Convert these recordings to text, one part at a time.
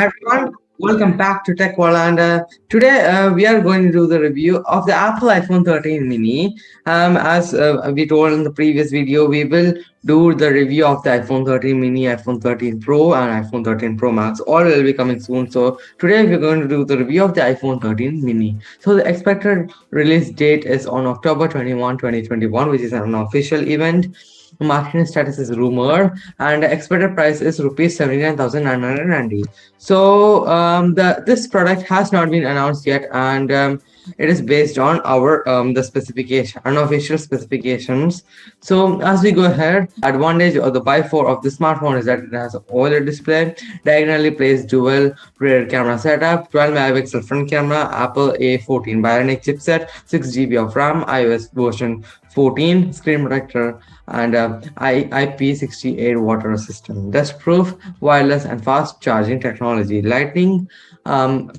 Hi everyone, welcome back to Tech and uh, today uh, we are going to do the review of the Apple iPhone 13 mini. Um, as uh, we told in the previous video, we will do the review of the iPhone 13 mini, iPhone 13 Pro and iPhone 13 Pro Max. All will be coming soon. So today we're going to do the review of the iPhone 13 mini. So the expected release date is on October 21, 2021, which is an official event marketing status is rumor and expected price is rupees 79990 so um, the this product has not been announced yet and um, it is based on our um, the specification unofficial specifications. So as we go ahead advantage of the by 4 of the smartphone is that it has OLED display diagonally placed dual rear camera setup 12 megapixel front camera apple a14 bionic chipset 6 gb of ram ios version 14 screen protector and uh, IP68 water resistant dust proof wireless and fast charging technology. Lightning um,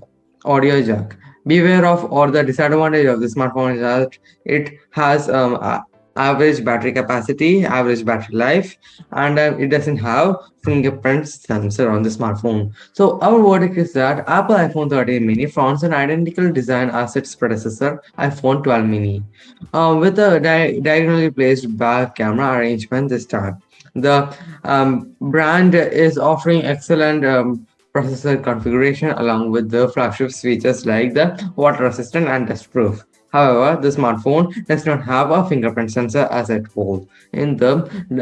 audio jack. Beware of or the disadvantage of the smartphone is that it has um, average battery capacity, average battery life, and uh, it doesn't have fingerprint sensor on the smartphone. So our verdict is that Apple iPhone 13 mini fronts an identical design as its predecessor iPhone 12 mini uh, with a di diagonally placed back camera arrangement this time. The um, brand is offering excellent um, processor configuration along with the flagship features like the water resistant and dust proof. However, the smartphone does not have a fingerprint sensor as it told. In the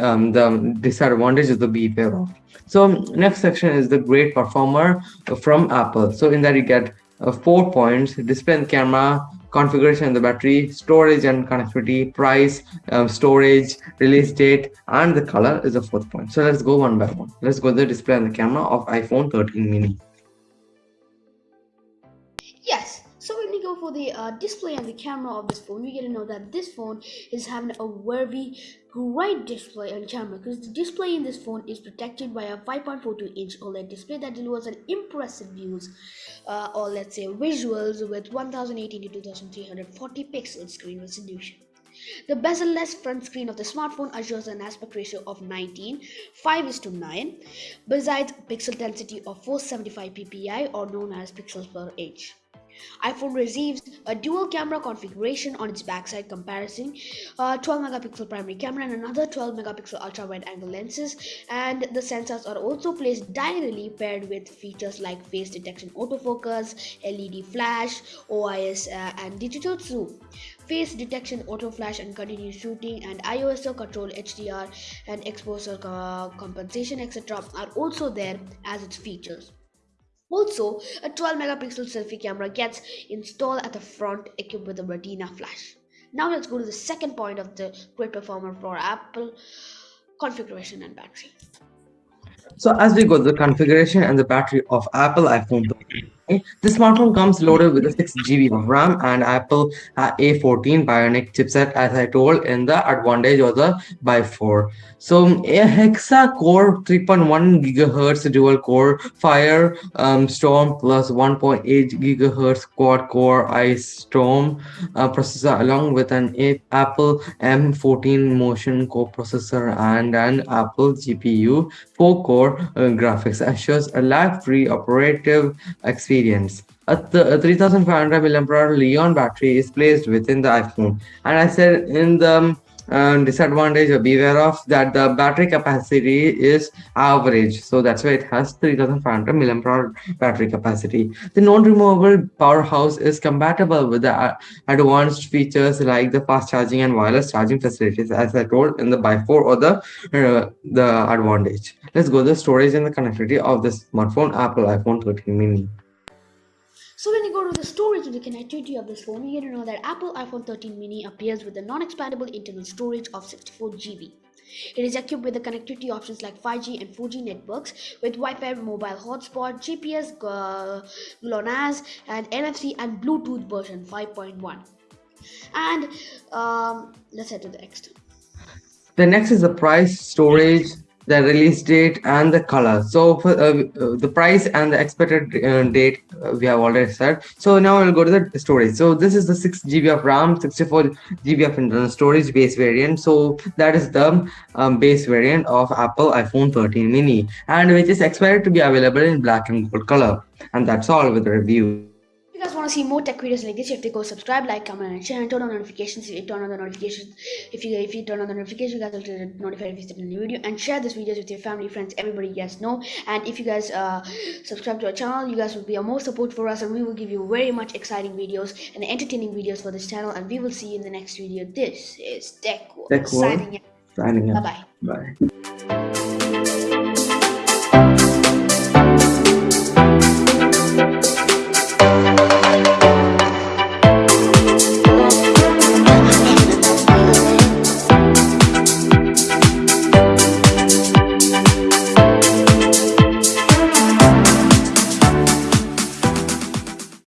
um, the disadvantage of the beware of. So next section is the great performer from Apple. So in that you get uh, four points: display and camera, configuration of the battery, storage and connectivity, price, um, storage, release date, and the color is the fourth point. So let's go one by one. Let's go the display and the camera of iPhone 13 mini. For the uh, display and the camera of this phone, we get to know that this phone is having a very great display and camera because the display in this phone is protected by a 5.42 inch OLED display that delivers an impressive views uh, or let's say visuals with 1080 to 2340 pixel screen resolution. The bezel-less front screen of the smartphone assures an aspect ratio of 19, 5 is to 9, besides pixel density of 475 ppi or known as pixels per inch iPhone receives a dual camera configuration on its backside comparison, uh, 12 megapixel primary camera and another 12 megapixel ultra wide angle lenses. And the sensors are also placed diagonally paired with features like face detection autofocus, LED flash, OIS uh, and digital zoom. Face detection auto flash and continuous shooting and ISO control HDR and exposure uh, compensation etc are also there as its features also, a 12 megapixel selfie camera gets installed at the front equipped with a retina flash. Now let's go to the second point of the great performer for Apple configuration and battery. So as we go to the configuration and the battery of Apple iPhone the smartphone comes loaded with a 6 GB of RAM and Apple uh, A14 Bionic chipset as I told in the advantage of the by 4. So a Hexa core 3.1 gigahertz dual core Fire um, Storm plus 1.8 gigahertz quad core Ice Storm uh, processor along with an a Apple M14 motion core processor and an Apple GPU 4 core uh, graphics assures a lag-free operative experience experience. A, th a 3500 mAh Li-ion battery is placed within the iPhone. And I said in the um, disadvantage or beware of that the battery capacity is average so that's why it has 3500 milliampere battery capacity the non-removable powerhouse is compatible with the uh, advanced features like the fast charging and wireless charging facilities as i told in the by 4 or the uh, the advantage let's go the storage and the connectivity of the smartphone apple iphone 13 mini so when you go to the storage and the connectivity of this phone, you get to know that Apple iPhone 13 mini appears with a non-expandable internal storage of 64 GB. It is equipped with the connectivity options like 5G and 4G networks with Wi-Fi mobile hotspot, GPS, uh, GLONASS, and NFC and Bluetooth version 5.1. And um, let's head to the next. The next is the price, storage, the release date and the color. So for uh, uh, the price and the expected uh, date uh, we have already said. So now we'll go to the storage. So this is the 6 gb of ram 64 gb of internal storage base variant. So that is the um, base variant of apple iphone 13 mini and which is expected to be available in black and gold color. And that's all with the review you guys want to see more tech videos like this, you have to go subscribe, like, comment, and share, and turn on notifications. If you turn on the notifications, if you if you turn on the notifications, you guys will get notified if you in the video, and share this videos with your family, friends, everybody you guys know. And if you guys uh, subscribe to our channel, you guys will be a more support for us, and we will give you very much exciting videos and entertaining videos for this channel. And we will see you in the next video. This is Tech World Tech World. signing out. signing Bye out bye. bye